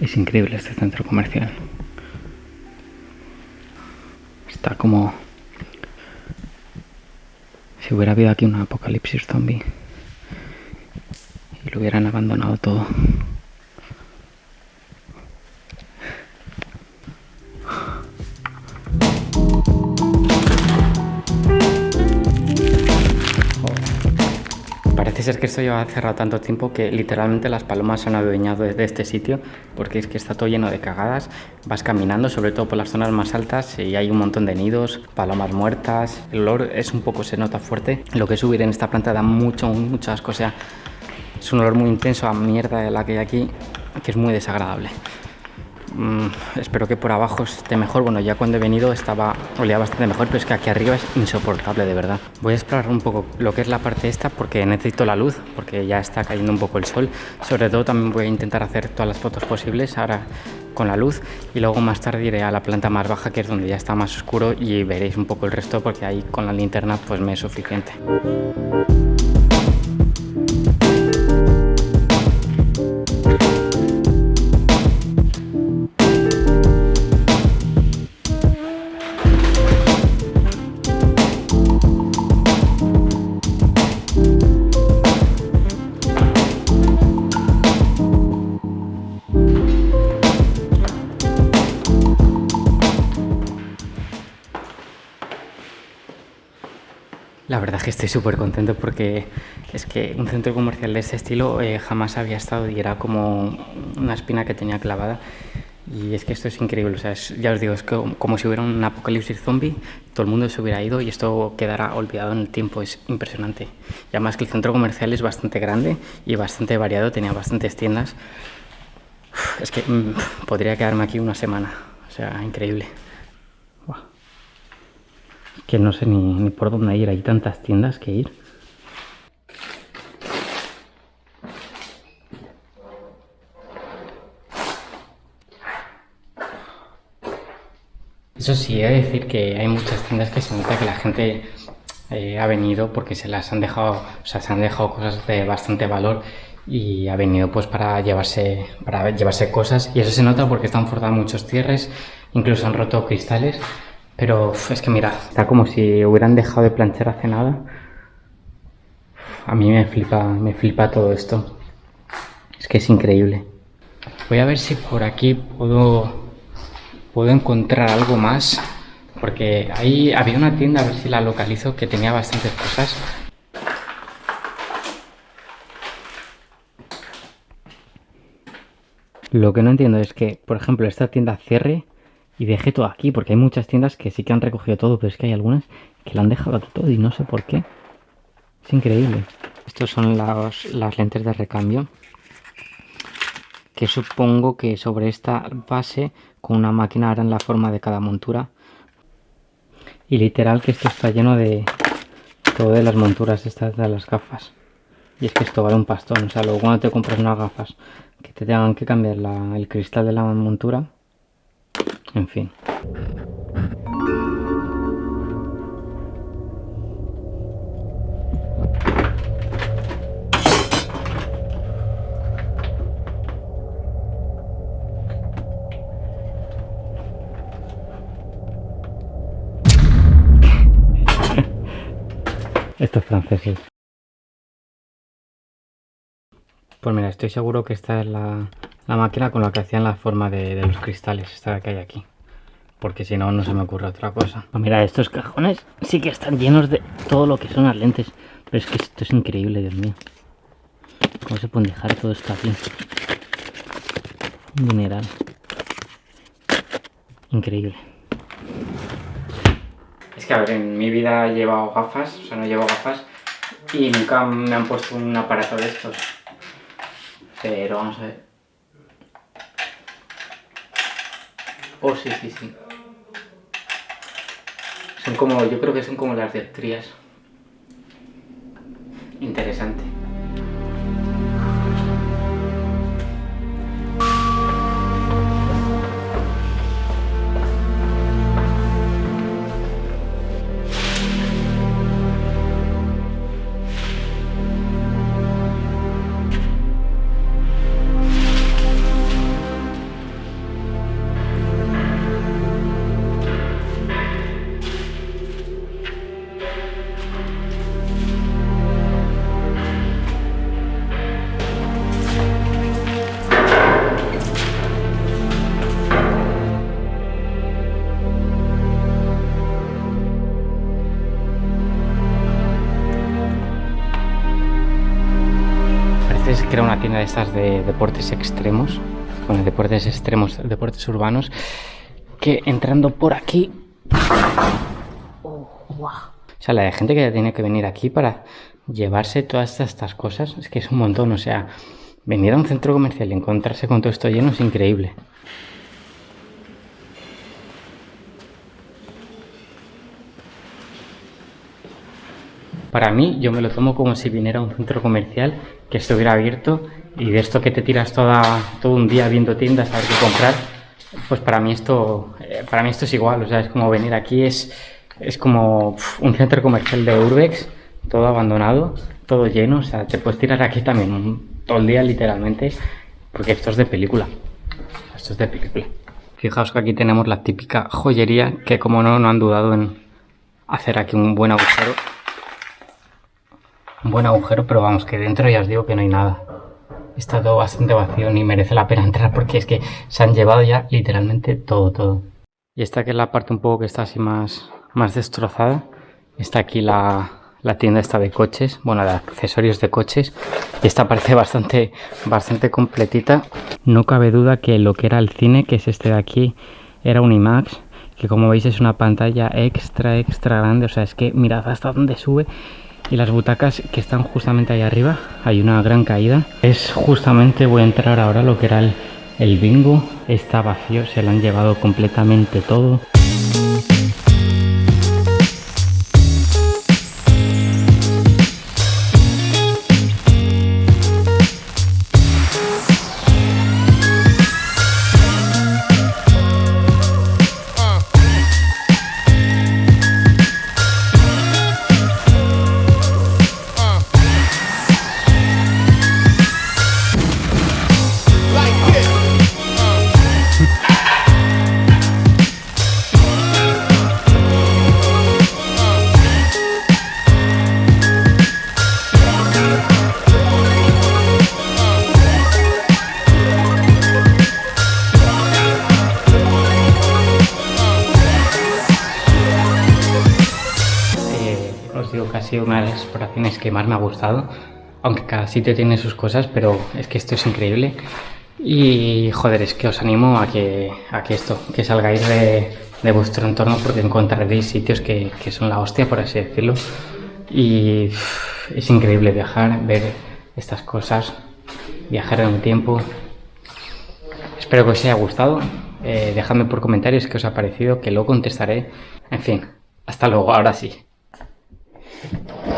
Es increíble este centro comercial. Está como... Si hubiera habido aquí un apocalipsis zombie y lo hubieran abandonado todo. Ser que esto lleva cerrado tanto tiempo que literalmente las palomas se han adueñado de este sitio porque es que está todo lleno de cagadas. Vas caminando, sobre todo por las zonas más altas y hay un montón de nidos, palomas muertas. El olor es un poco, se nota fuerte. Lo que es subir en esta planta da mucho, mucho asco. O sea, es un olor muy intenso a mierda de la que hay aquí que es muy desagradable. Mm, espero que por abajo esté mejor. Bueno, ya cuando he venido estaba olía bastante mejor, pero es que aquí arriba es insoportable, de verdad. Voy a explorar un poco lo que es la parte esta porque necesito la luz, porque ya está cayendo un poco el sol. Sobre todo también voy a intentar hacer todas las fotos posibles ahora con la luz y luego más tarde iré a la planta más baja que es donde ya está más oscuro y veréis un poco el resto porque ahí con la linterna pues me es suficiente. La verdad es que estoy súper contento porque es que un centro comercial de este estilo eh, jamás había estado y era como una espina que tenía clavada. Y es que esto es increíble, o sea, ya os digo, es como, si hubiera un apocalipsis zombie, todo el mundo se hubiera ido y esto quedara olvidado en el tiempo, es impresionante. Y además que el centro comercial es bastante grande y bastante variado, tenía bastantes tiendas. es que mm, podría quedarme aquí una semana, o sea, increíble que no sé ni, por dónde ir, hay tantas tiendas que ir. Eso sí, he de decir que hay muchas tiendas que se nota que la gente eh, ha venido porque se las han dejado, o sea, se han dejado cosas de bastante valor y ha venido pues para llevarse, para llevarse cosas. Y eso se nota porque están forzados muchos cierres, incluso han roto cristales pero es que mira, está como si hubieran dejado de planchar hace nada. A mí me flipa, me flipa todo esto. Es que es increíble. Voy a ver si por aquí puedo, puedo encontrar algo más. Porque ahí había una tienda, a ver si la localizo, que tenía bastantes cosas. Lo que no entiendo es que, por ejemplo, esta tienda cierre y dejé todo aquí, porque hay muchas tiendas que sí que han recogido todo, pero es que hay algunas que lo han dejado aquí todo y no sé por qué. Es increíble. Estos son las lentes de recambio. Que supongo que sobre esta base, con una máquina harán la forma de cada montura. Y literal que esto está lleno de todas las monturas estas de las gafas. Y es que esto vale un pastón. O sea, luego cuando te compras unas gafas que te tengan que cambiar el cristal de la montura, en fin. Estos franceses. Pues mira, estoy seguro que esta es la, la máquina con la que hacían la forma de, los cristales, esta que hay aquí. Porque si no, no se me ocurre otra cosa. Pues mira, estos cajones sí que están llenos de todo lo que son las lentes. Pero es que esto es increíble, Dios mío. ¿Cómo se pueden dejar todo esto aquí? Mineral. Increíble. Es que, a ver, en mi vida he llevado gafas, o sea, no llevo gafas. Y nunca me han puesto un aparato de estos. Pero vamos a ver. Oh, sí, sí, sí. Son como, yo creo que son como las dioptrías. Interesante. Tienda de estas de deportes extremos, bueno, deportes extremos, deportes urbanos, que entrando por aquí... O sea, la de gente que tiene que venir aquí para llevarse todas estas cosas, es que es un montón, o sea, venir a un centro comercial y encontrarse con todo esto lleno es increíble. Para mí, yo me lo tomo como si viniera a un centro comercial que estuviera abierto y de esto que te tiras toda, todo un día viendo tiendas a ver qué comprar, pues para mí esto, eh, para mí esto es igual, o sea, es como venir aquí, es, es como un centro comercial de Urbex, todo abandonado, todo lleno, o sea, te puedes tirar aquí también todo el día literalmente, porque esto es de película, esto es de película. Fijaos que aquí tenemos la típica joyería que como no, no han dudado en hacer aquí un buen agujero un buen agujero, pero vamos, que dentro ya os digo que no hay nada. Está todo bastante vacío, ni merece la pena entrar porque es que se han llevado ya literalmente todo, todo. Y esta que es la parte un poco que está así más, más destrozada. Está aquí la, la tienda esta de coches, bueno, de accesorios de coches. Y esta parece bastante, bastante completita. No cabe duda que lo que era el cine, que es este de aquí, era un IMAX. Que como veis es una pantalla extra, extra grande. O sea, es que mirad hasta dónde sube y las butacas que están justamente ahí arriba hay una gran caída. Es justamente voy a entrar ahora lo que era el, el bingo. Está vacío se lo han llevado completamente todo sido una de las exploraciones que más me ha gustado. Aunque cada sitio tiene sus cosas, pero es que esto es increíble. Y joder, es que os animo a que, a que esto, que salgáis de, de vuestro entorno porque encontraréis sitios que, que, son la hostia, por así decirlo. Y es increíble viajar, ver estas cosas, viajar en un tiempo. Espero que os haya gustado. Eh, dejadme por comentarios qué os ha parecido, que lo contestaré. En fin, hasta luego, ahora sí. Thank you.